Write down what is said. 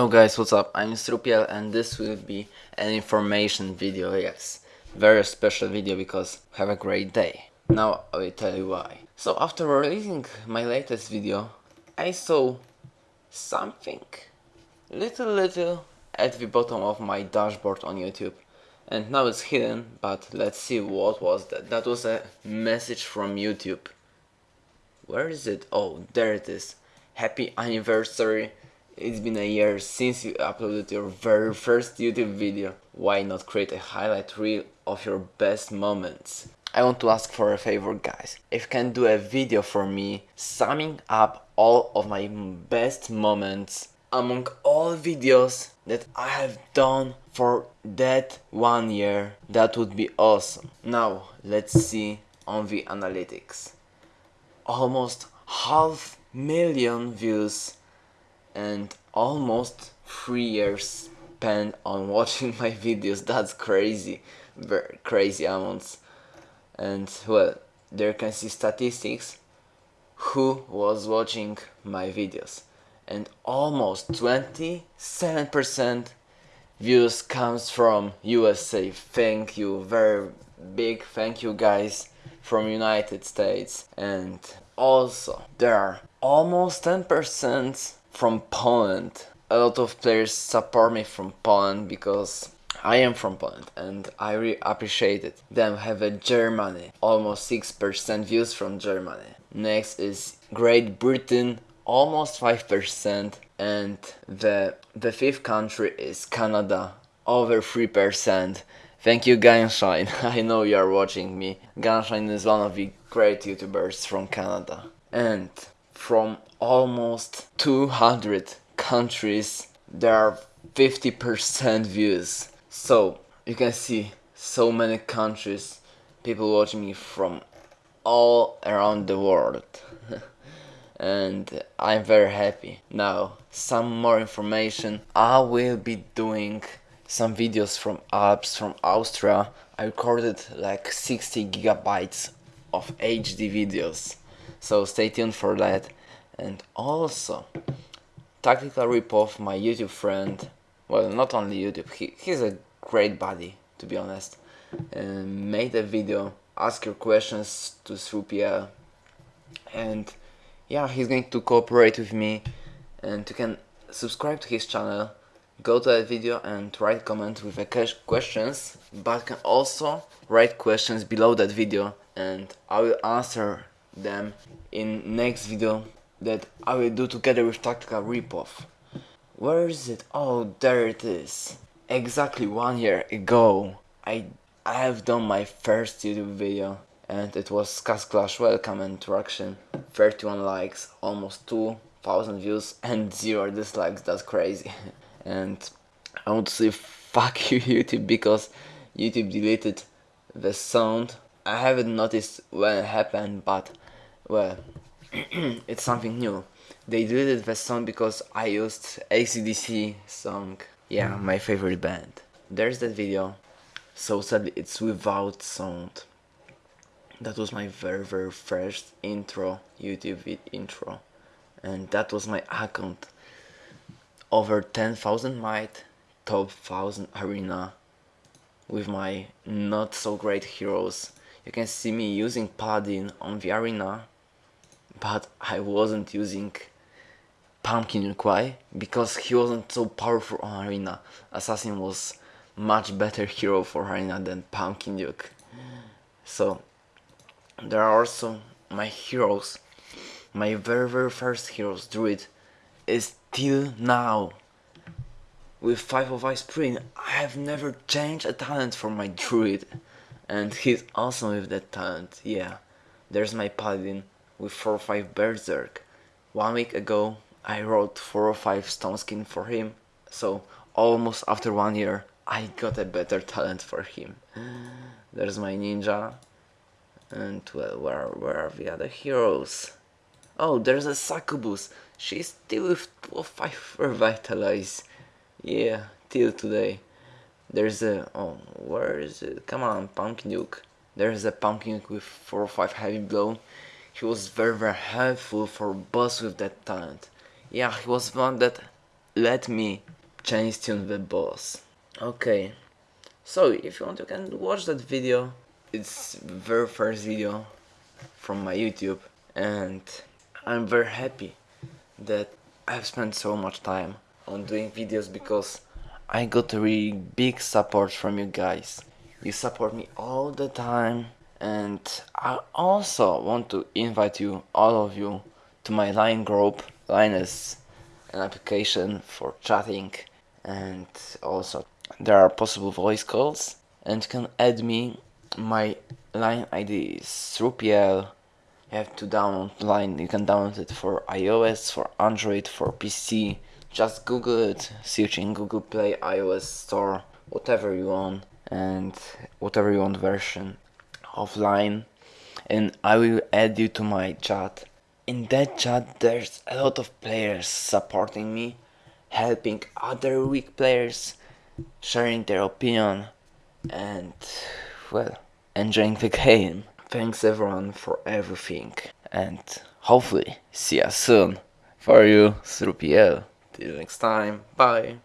Hello guys, what's up? I'm Strupiel and this will be an information video, yes. Very special video because have a great day. Now I will tell you why. So after releasing my latest video, I saw something little little at the bottom of my dashboard on YouTube. And now it's hidden, but let's see what was that. That was a message from YouTube. Where is it? Oh, there it is. Happy anniversary it's been a year since you uploaded your very first YouTube video. Why not create a highlight reel of your best moments? I want to ask for a favor guys. If you can do a video for me summing up all of my best moments among all videos that I have done for that one year, that would be awesome. Now let's see on the analytics. Almost half million views and almost three years spent on watching my videos. That's crazy. Very crazy amounts. And well there can see statistics who was watching my videos. And almost 27% views comes from USA thank you. Very big thank you guys from United States. And also there are almost 10% from Poland. A lot of players support me from Poland because I am from Poland and I really appreciate it. Then have a Germany, almost 6% views from Germany. Next is Great Britain, almost 5% and the, the fifth country is Canada, over 3%. Thank you Gunshine, I know you are watching me. Gunshine is one of the great youtubers from Canada. And from almost 200 countries there are 50% views. So you can see so many countries people watching me from all around the world. And I'm very happy. Now some more information. I will be doing some videos from Alps from Austria. I recorded like 60 gigabytes of HD videos so stay tuned for that. And also tactical ripoff my YouTube friend. Well not only YouTube he, he's a great buddy to be honest. And made a video ask your questions to Strupiel and yeah he's going to cooperate with me. And you can subscribe to his channel go to that video and write comments with the questions but can also write questions below that video. And I will answer them in next video that I will do together with Tactical Ripoff. Where is it? Oh, there it is. Exactly one year ago, I I have done my first YouTube video and it was Castle Clash Welcome Interaction. 31 likes, almost 2000 views and 0 dislikes, that's crazy. and I want to say fuck you YouTube because YouTube deleted the sound. I haven't noticed when it happened but well it's something new. They deleted the song because I used ACDC song. Yeah, mm. my favorite band. There's that video. So sadly it's without sound. That was my very very first intro, YouTube intro. And that was my account. Over 10,000 might, top 1000 arena with my not so great heroes. You can see me using paladin on the arena but I wasn't using Pumpkin Why? because he wasn't so powerful on Arena. Assassin was much better hero for Arena than Pumpkin Duke. So there are also my heroes. My very very first heroes, Druid, is till now. With 5 of Ice I have never changed a talent for my Druid. And he's awesome with that talent, yeah. There's my Paladin, with 4 or 5 Berserk. One week ago I wrote 4 or 5 Stone Skin for him, so almost after one year I got a better talent for him. There's my ninja, and well, where, where are the other heroes? Oh, there's a Succubus, she's still with 5 Revitalize. Yeah, till today. There's a, oh, where is it? Come on, Pumpkin Duke. There's a Pumpkin with 4 or 5 Heavy Blow he was very very helpful for boss with that talent. Yeah, he was one that let me change tune the boss. Okay, so if you want you can watch that video. It's very first video from my YouTube and I'm very happy that I've spent so much time on doing videos because I got really big support from you guys. You support me all the time and I also want to invite you, all of you, to my Line group. Line is an application for chatting and also there are possible voice calls. And you can add me my line ID is Srupiel you have to download line. You can download it for iOS for Android for PC just google it. Search in Google Play iOS store whatever you want and whatever you want version of line and I will add you to my chat in that chat there's a lot of players supporting me helping other weak players sharing their opinion and well enjoying the game Thanks everyone for everything and hopefully see you soon. For you, Srupiel. Till next time, bye.